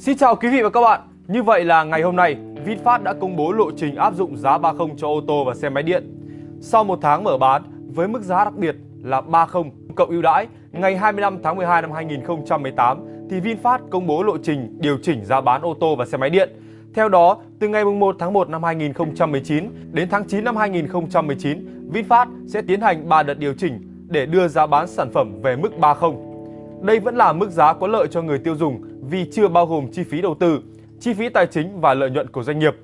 Xin chào quý vị và các bạn. Như vậy là ngày hôm nay, VinFast đã công bố lộ trình áp dụng giá 30 cho ô tô và xe máy điện. Sau một tháng mở bán với mức giá đặc biệt là 30 cộng ưu đãi ngày 25 tháng 12 năm 2018 thì VinFast công bố lộ trình điều chỉnh giá bán ô tô và xe máy điện. Theo đó, từ ngày 1 tháng 1 năm 2019 đến tháng 9 năm 2019, VinFast sẽ tiến hành 3 đợt điều chỉnh để đưa giá bán sản phẩm về mức 30. Đây vẫn là mức giá có lợi cho người tiêu dùng vì chưa bao gồm chi phí đầu tư, chi phí tài chính và lợi nhuận của doanh nghiệp.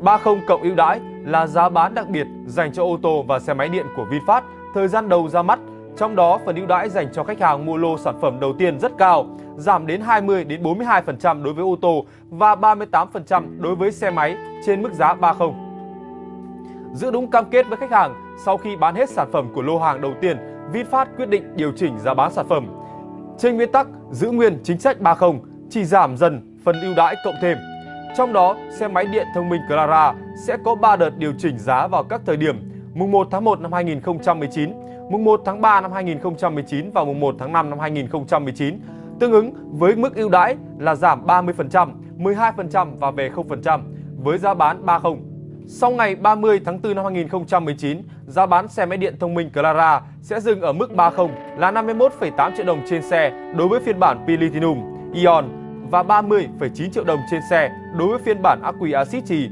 30 cộng ưu đãi là giá bán đặc biệt dành cho ô tô và xe máy điện của VinFast thời gian đầu ra mắt. Trong đó, phần ưu đãi dành cho khách hàng mua lô sản phẩm đầu tiên rất cao, giảm đến 20 đến 42% đối với ô tô và 38% đối với xe máy trên mức giá 30. Giữ đúng cam kết với khách hàng, sau khi bán hết sản phẩm của lô hàng đầu tiên, VinFast quyết định điều chỉnh giá bán sản phẩm. Trên nguyên tắc giữ nguyên chính sách 30, chỉ giảm dần phần ưu đãi cộng thêm. Trong đó, xe máy điện thông minh Clara sẽ có 3 đợt điều chỉnh giá vào các thời điểm mùng 1 tháng 1 năm 2019, mùng 1 tháng 3 năm 2019 và mùng 1 tháng 5 năm 2019, tương ứng với mức ưu đãi là giảm 30%, 12% và về 0% với giá bán 30. Sau ngày 30 tháng 4 năm 2019, giá bán xe máy điện thông minh Clara sẽ dừng ở mức 30 là 51,8 triệu đồng trên xe đối với phiên bản Platinum, Ion và 30,9 triệu đồng trên xe đối với phiên bản ắc quy axit trì.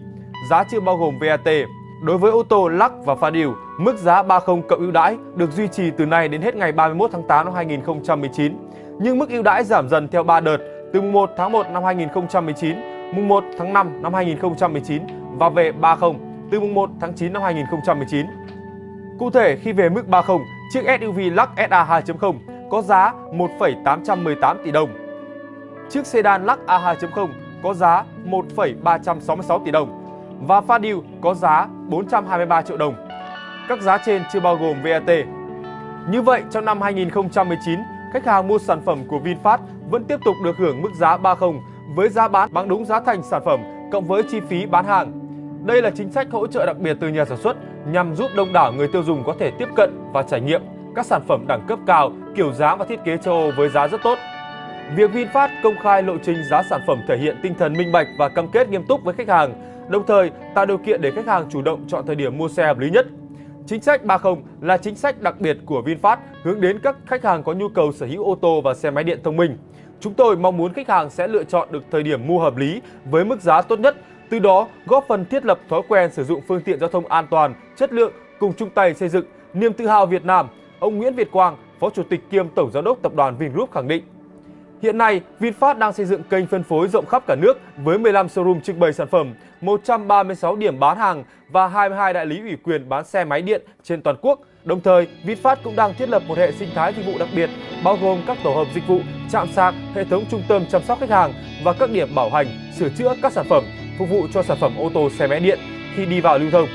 Giá chưa bao gồm VAT. Đối với ô tô Lux và pha điều, mức giá 30 cộng ưu đãi được duy trì từ nay đến hết ngày 31 tháng 8 năm 2019. Nhưng mức ưu đãi giảm dần theo 3 đợt từ mùng 1 tháng 1 năm 2019, mùng 1 tháng 5 năm 2019 và về 30 từ mùng 1 tháng 9 năm 2019. Cụ thể khi về mức 30, chiếc SUV Lux SA 2.0 có giá 1,818 tỷ đồng. Chiếc sedan Lux A2.0 có giá 1,366 tỷ đồng và Fadil có giá 423 triệu đồng. Các giá trên chưa bao gồm VAT. Như vậy, trong năm 2019, khách hàng mua sản phẩm của VinFast vẫn tiếp tục được hưởng mức giá 30 với giá bán bằng đúng giá thành sản phẩm cộng với chi phí bán hàng. Đây là chính sách hỗ trợ đặc biệt từ nhà sản xuất nhằm giúp đông đảo người tiêu dùng có thể tiếp cận và trải nghiệm các sản phẩm đẳng cấp cao, kiểu dáng và thiết kế châu Âu với giá rất tốt. Việc VinFast công khai lộ trình giá sản phẩm thể hiện tinh thần minh bạch và cam kết nghiêm túc với khách hàng, đồng thời tạo điều kiện để khách hàng chủ động chọn thời điểm mua xe hợp lý nhất. Chính sách 30 là chính sách đặc biệt của VinFast hướng đến các khách hàng có nhu cầu sở hữu ô tô và xe máy điện thông minh. Chúng tôi mong muốn khách hàng sẽ lựa chọn được thời điểm mua hợp lý với mức giá tốt nhất, từ đó góp phần thiết lập thói quen sử dụng phương tiện giao thông an toàn, chất lượng cùng chung tay xây dựng niềm tự hào Việt Nam. Ông Nguyễn Việt Quang, Phó Chủ tịch kiêm Tổng Giám đốc Tập đoàn Vingroup khẳng định. Hiện nay, VinFast đang xây dựng kênh phân phối rộng khắp cả nước với 15 showroom trưng bày sản phẩm, 136 điểm bán hàng và 22 đại lý ủy quyền bán xe máy điện trên toàn quốc. Đồng thời, VinFast cũng đang thiết lập một hệ sinh thái dịch vụ đặc biệt bao gồm các tổ hợp dịch vụ, trạm sạc, hệ thống trung tâm chăm sóc khách hàng và các điểm bảo hành, sửa chữa các sản phẩm phục vụ cho sản phẩm ô tô, xe máy điện khi đi vào lưu thông.